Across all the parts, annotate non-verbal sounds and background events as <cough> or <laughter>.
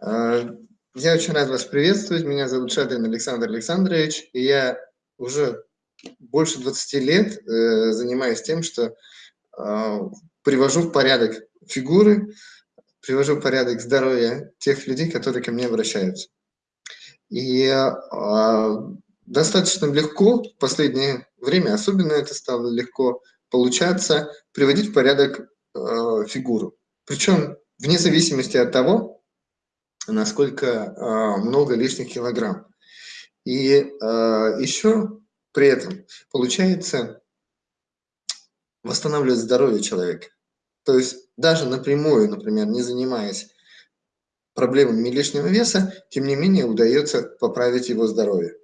А, я очень рад вас приветствовать. Меня зовут Шадрин Александр Александрович, и я уже больше 20 лет э, занимаюсь тем, что а, привожу в порядок фигуры, привожу в порядок здоровье тех людей, которые ко мне обращаются. И а, достаточно легко в последнее время, особенно это стало легко получаться, приводить в порядок фигуру. Причем вне зависимости от того, насколько э, много лишних килограмм. И э, еще при этом получается восстанавливать здоровье человека. То есть даже напрямую, например, не занимаясь проблемами лишнего веса, тем не менее удается поправить его здоровье.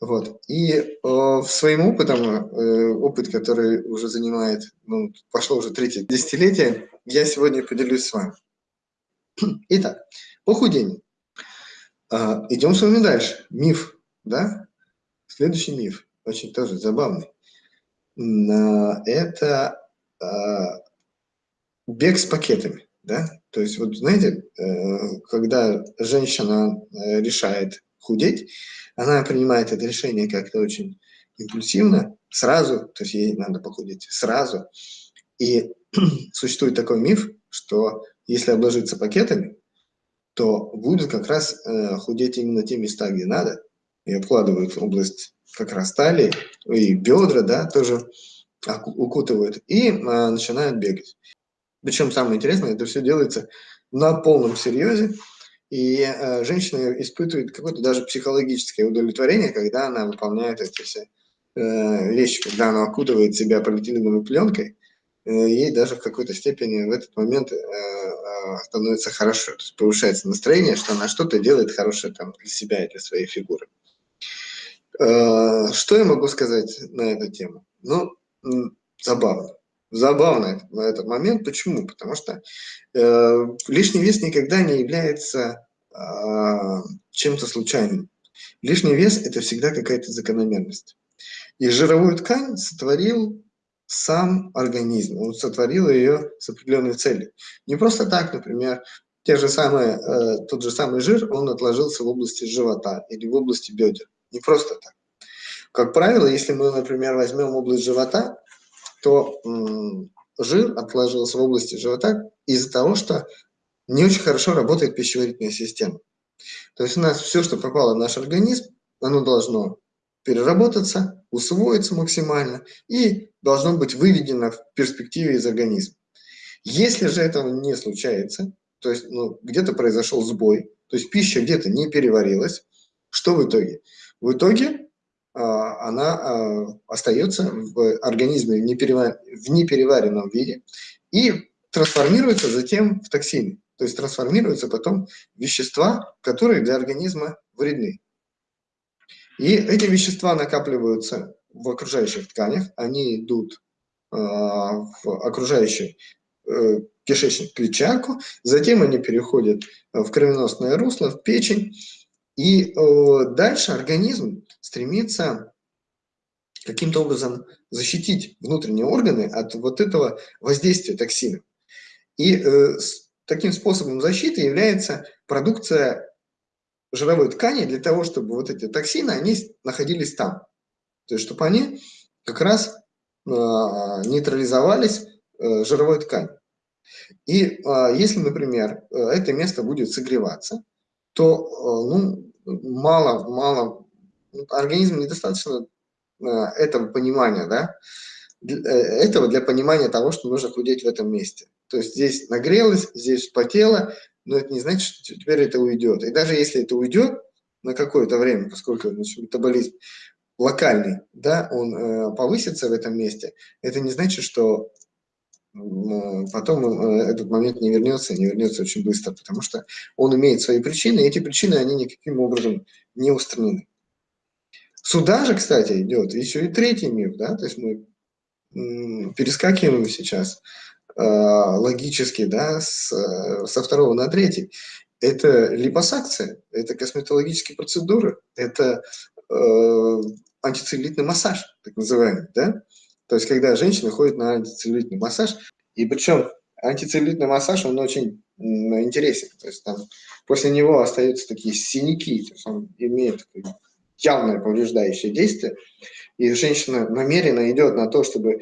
Вот. И э, своим опытом, э, опыт, который уже занимает, ну, пошло уже третье десятилетие, я сегодня поделюсь с вами. <clears throat> Итак, Похудение. А, идем с вами дальше. Миф, да? Следующий миф, очень тоже забавный. Это а, бег с пакетами, да? То есть, вот знаете, э, когда женщина э, решает худеть, она принимает это решение как-то очень импульсивно, сразу, то есть ей надо похудеть сразу. И <clears throat> существует такой миф, что если обложиться пакетами, то будет как раз э, худеть именно те места, где надо, и обкладывают область как раз талии, и бедра, да, тоже укутывают, и э, начинают бегать. Причем самое интересное, это все делается на полном серьезе, и э, женщина испытывает какое-то даже психологическое удовлетворение, когда она выполняет эти все э, вещи, когда она окутывает себя полиэтиленовой пленкой, ей даже в какой-то степени в этот момент э, становится хорошо, то есть повышается настроение, что она что-то делает хорошее там для себя и для своей фигуры. Э, что я могу сказать на эту тему? Ну, забавно. Забавно на этот момент. Почему? Потому что э, лишний вес никогда не является э, чем-то случайным. Лишний вес – это всегда какая-то закономерность. И жировую ткань сотворил сам организм, он сотворил ее с определенной целью. Не просто так, например, те же самые, э, тот же самый жир, он отложился в области живота или в области бедер. Не просто так. Как правило, если мы, например, возьмем область живота, то жир отложился в области живота из-за того, что не очень хорошо работает пищеварительная система. То есть у нас все, что попало в наш организм, оно должно переработаться, усвоиться максимально и должно быть выведено в перспективе из организма. Если же этого не случается, то есть ну, где-то произошел сбой, то есть пища где-то не переварилась, что в итоге? В итоге а, она а, остается в организме в, неперевар... в непереваренном виде и трансформируется затем в токсины. То есть трансформируются потом вещества, которые для организма вредны. И эти вещества накапливаются в окружающих тканях, они идут э, в окружающий э, кишечник, клетчатку, затем они переходят в кровеносное русло, в печень, и э, дальше организм стремится каким-то образом защитить внутренние органы от вот этого воздействия токсинов. И э, таким способом защиты является продукция жировой ткани для того, чтобы вот эти токсины, они находились там. То есть, чтобы они как раз э, нейтрализовались э, жировой тканью. И э, если, например, э, это место будет согреваться, то э, ну, мало, мало, организм недостаточно этого понимания, да, этого для понимания того, что нужно худеть в этом месте. То есть здесь нагрелось, здесь потело, но это не значит, что теперь это уйдет. И даже если это уйдет на какое-то время, поскольку значит, метаболизм локальный, да, он э, повысится в этом месте, это не значит, что э, потом э, этот момент не вернется, не вернется очень быстро, потому что он имеет свои причины, и эти причины, они никаким образом не устранены. Сюда же, кстати, идет еще и третий миф, да, то есть мы перескакиваем сейчас Э, логически, да, с, со второго на третий. Это липосакция, это косметологические процедуры, это э, антицеллюлитный массаж, так называемый, да? То есть, когда женщина ходит на антицеллюлитный массаж, и причем антицеллюлитный массаж, он очень интересен. То есть там после него остаются такие синяки, то есть он имеет явное повреждающее действие, и женщина намеренно идет на то, чтобы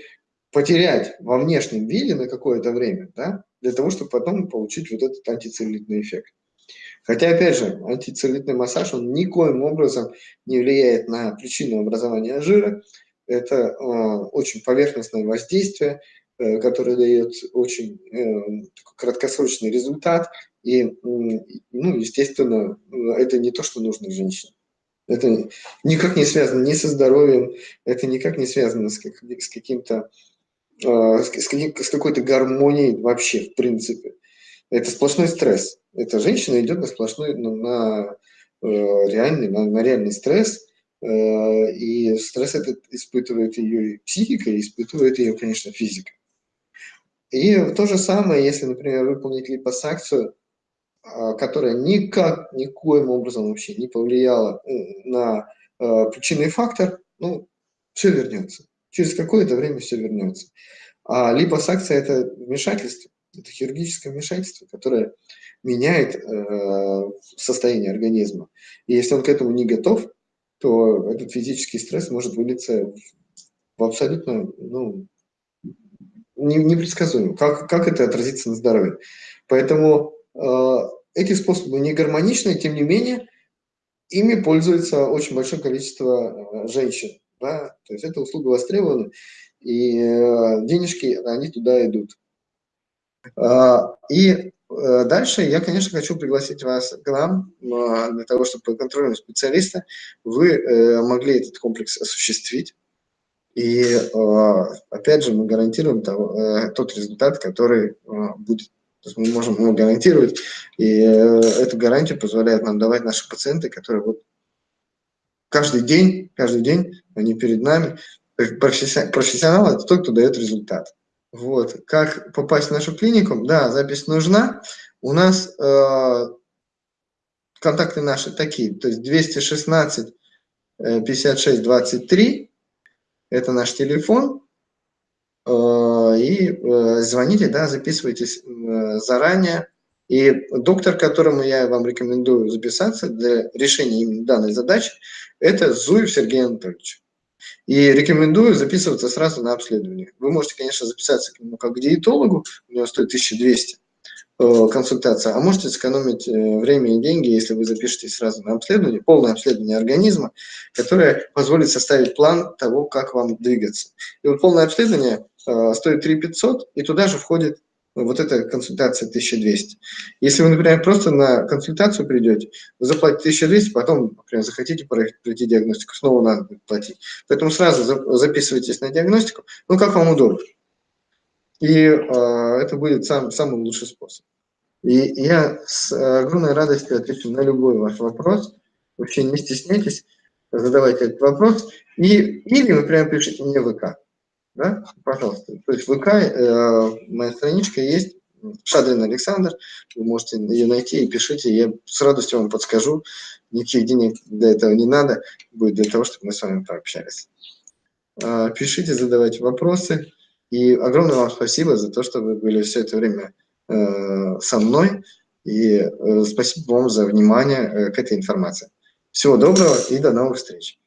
потерять во внешнем виде на какое-то время, да, для того, чтобы потом получить вот этот антицеллюлитный эффект. Хотя, опять же, антицеллюлитный массаж, он никоим образом не влияет на причину образования жира. Это э, очень поверхностное воздействие, э, которое дает очень э, краткосрочный результат. И, э, ну, естественно, это не то, что нужно женщине. Это никак не связано ни со здоровьем, это никак не связано с, как, с каким-то э, с, с какой-то гармонией вообще, в принципе. Это сплошной стресс. Эта женщина идет на сплошной, на, на э, реальный, на, на реальный стресс, э, и стресс этот испытывает ее психика, и испытывает ее, конечно, физика. И то же самое, если, например, выполнить липосакцию, э, которая никак, никоим образом вообще не повлияла э, на причинный фактор, ну, все вернется. Через какое-то время все вернется. А липосакция – это вмешательство, это хирургическое вмешательство, которое меняет э, состояние организма. И если он к этому не готов, то этот физический стресс может вылиться в абсолютно ну, непредсказуемо. Как, как это отразится на здоровье? Поэтому э, эти способы не гармоничны, тем не менее, ими пользуется очень большое количество э, женщин. Да? То есть эта услуга востребована, и денежки, они туда идут. А, и э, дальше я, конечно, хочу пригласить вас к нам а, для того, чтобы по контролю специалиста вы э, могли этот комплекс осуществить. И опять же мы гарантируем тот результат, который будет. То мы можем его гарантировать, и эту гарантию позволяет нам давать наши пациенты, которые вот каждый день, каждый день они перед нами. Профессионал – это тот, кто дает результат. Вот. Как попасть в нашу клинику? Да, запись нужна. У нас э, контакты наши такие, то есть 216 56 23, это наш телефон. Э, и э, звоните, да, записывайтесь э, заранее. И доктор, которому я вам рекомендую записаться для решения именно данной задачи, это Зуев Сергей Анатольевич. И рекомендую записываться сразу на обследование. Вы можете, конечно, записаться к нему как к диетологу, у него стоит 1200 э, консультация, а можете сэкономить э, время и деньги, если вы запишетесь сразу на обследование, полное обследование организма, которое позволит составить план того, как вам двигаться. И вот полное обследование э, стоит 3 500, и туда же входит вот эта консультация 1200. Если вы, например, просто на консультацию придете, вы заплатите 1200, потом, например, захотите пройти диагностику, снова надо платить. Поэтому сразу записывайтесь на диагностику, ну, как вам удобно. И э, это будет сам, самый лучший способ. И я с огромной радостью отвечу на любой ваш вопрос. Вообще не стесняйтесь, задавайте этот вопрос. И, или, например, пишите мне в ВК да, пожалуйста. То есть в ВК э, моя страничка есть, Шадрин Александр, вы можете ее найти и пишите, я с радостью вам подскажу, никаких денег для этого не надо, будет для того, чтобы мы с вами пообщались. Э, пишите, задавайте вопросы, и огромное вам спасибо за то, что вы были все это время э, со мной, и э, спасибо вам за внимание э, к этой информации. Всего доброго и до новых встреч.